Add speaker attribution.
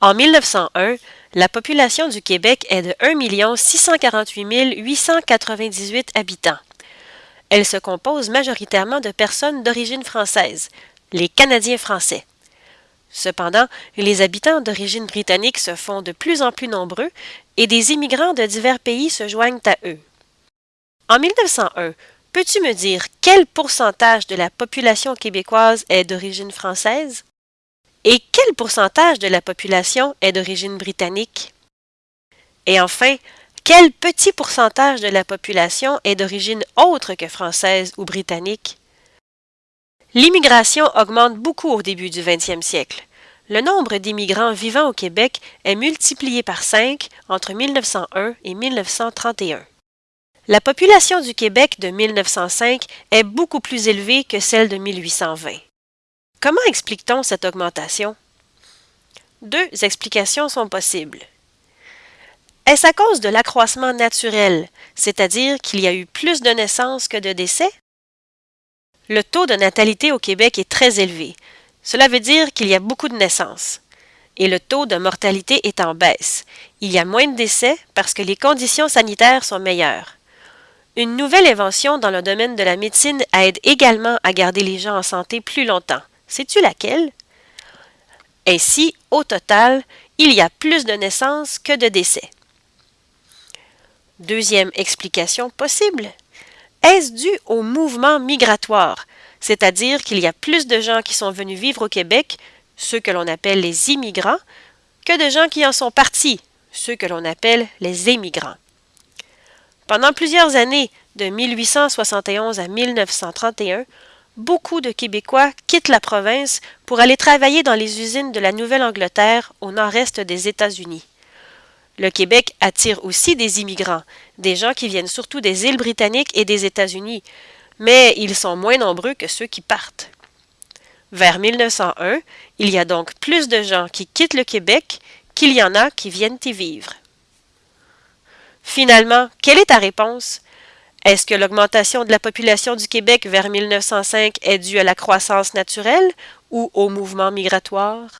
Speaker 1: En 1901, la population du Québec est de 1 648 898 habitants. Elle se compose majoritairement de personnes d'origine française, les Canadiens français. Cependant, les habitants d'origine britannique se font de plus en plus nombreux et des immigrants de divers pays se joignent à eux. En 1901, peux-tu me dire quel pourcentage de la population québécoise est d'origine française? Et quel pourcentage de la population est d'origine britannique? Et enfin, quel petit pourcentage de la population est d'origine autre que française ou britannique? L'immigration augmente beaucoup au début du 20e siècle. Le nombre d'immigrants vivant au Québec est multiplié par 5 entre 1901 et 1931. La population du Québec de 1905 est beaucoup plus élevée que celle de 1820. Comment explique-t-on cette augmentation? Deux explications sont possibles. Est-ce à cause de l'accroissement naturel, c'est-à-dire qu'il y a eu plus de naissances que de décès? Le taux de natalité au Québec est très élevé. Cela veut dire qu'il y a beaucoup de naissances. Et le taux de mortalité est en baisse. Il y a moins de décès parce que les conditions sanitaires sont meilleures. Une nouvelle invention dans le domaine de la médecine aide également à garder les gens en santé plus longtemps. Sais-tu laquelle? Ainsi, au total, il y a plus de naissances que de décès. Deuxième explication possible. Est-ce dû au mouvement migratoire, c'est-à-dire qu'il y a plus de gens qui sont venus vivre au Québec, ceux que l'on appelle les immigrants, que de gens qui en sont partis, ceux que l'on appelle les émigrants? Pendant plusieurs années, de 1871 à 1931, beaucoup de Québécois quittent la province pour aller travailler dans les usines de la Nouvelle-Angleterre au nord-est des États-Unis. Le Québec attire aussi des immigrants, des gens qui viennent surtout des îles britanniques et des États-Unis, mais ils sont moins nombreux que ceux qui partent. Vers 1901, il y a donc plus de gens qui quittent le Québec qu'il y en a qui viennent y vivre. Finalement, quelle est ta réponse? Est-ce que l'augmentation de la population du Québec vers 1905 est due à la croissance naturelle ou au mouvement migratoire?